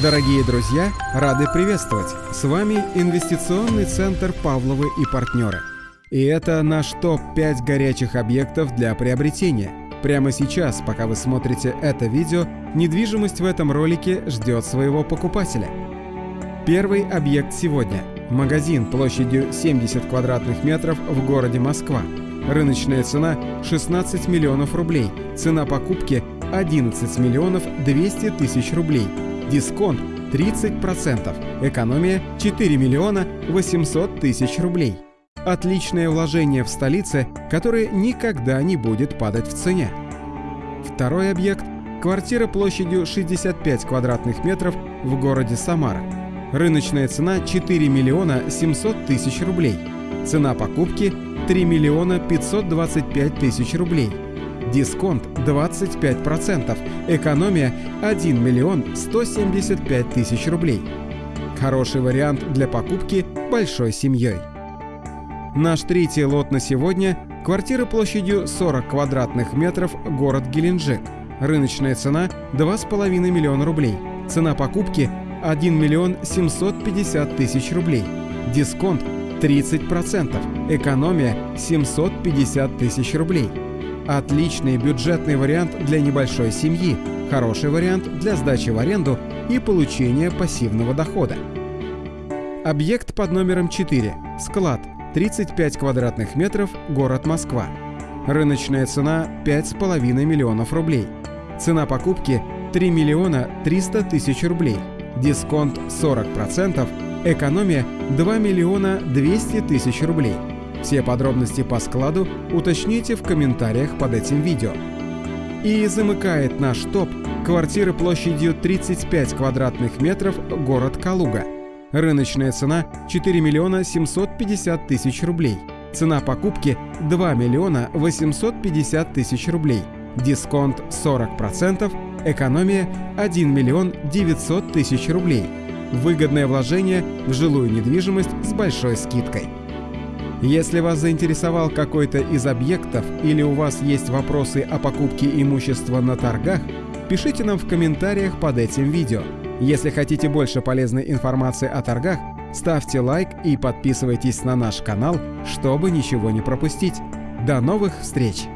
Дорогие друзья, рады приветствовать! С вами инвестиционный центр «Павловы и партнеры». И это наш топ-5 горячих объектов для приобретения. Прямо сейчас, пока вы смотрите это видео, недвижимость в этом ролике ждет своего покупателя. Первый объект сегодня – магазин площадью 70 квадратных метров в городе Москва. Рыночная цена – 16 миллионов рублей, цена покупки – 11 миллионов 200 тысяч рублей – Дисконт 30%, экономия 4 миллиона 800 тысяч рублей. Отличное вложение в столице, которое никогда не будет падать в цене. Второй объект – квартира площадью 65 квадратных метров в городе Самара. Рыночная цена 4 миллиона 700 тысяч рублей. Цена покупки 3 миллиона 525 тысяч рублей – Дисконт 25%, экономия 1 миллион 175 тысяч рублей. Хороший вариант для покупки большой семьей. Наш третий лот на сегодня – квартира площадью 40 квадратных метров, город Геленджик. Рыночная цена – 2,5 миллиона рублей. Цена покупки – 1 миллион 750 тысяч рублей. Дисконт 30%, экономия 750 тысяч рублей. Отличный бюджетный вариант для небольшой семьи, хороший вариант для сдачи в аренду и получения пассивного дохода. Объект под номером 4. Склад. 35 квадратных метров, город Москва. Рыночная цена 5,5 миллионов рублей. Цена покупки 3 миллиона 300 тысяч рублей. Дисконт 40%, экономия 2 миллиона 200 тысяч рублей. Все подробности по складу уточните в комментариях под этим видео. И замыкает наш топ квартиры площадью 35 квадратных метров город Калуга. Рыночная цена 4 миллиона 750 тысяч рублей. Цена покупки 2 миллиона 850 тысяч рублей. Дисконт 40%, экономия 1 миллион 900 тысяч рублей. Выгодное вложение в жилую недвижимость с большой скидкой. Если вас заинтересовал какой-то из объектов или у вас есть вопросы о покупке имущества на торгах, пишите нам в комментариях под этим видео. Если хотите больше полезной информации о торгах, ставьте лайк и подписывайтесь на наш канал, чтобы ничего не пропустить. До новых встреч!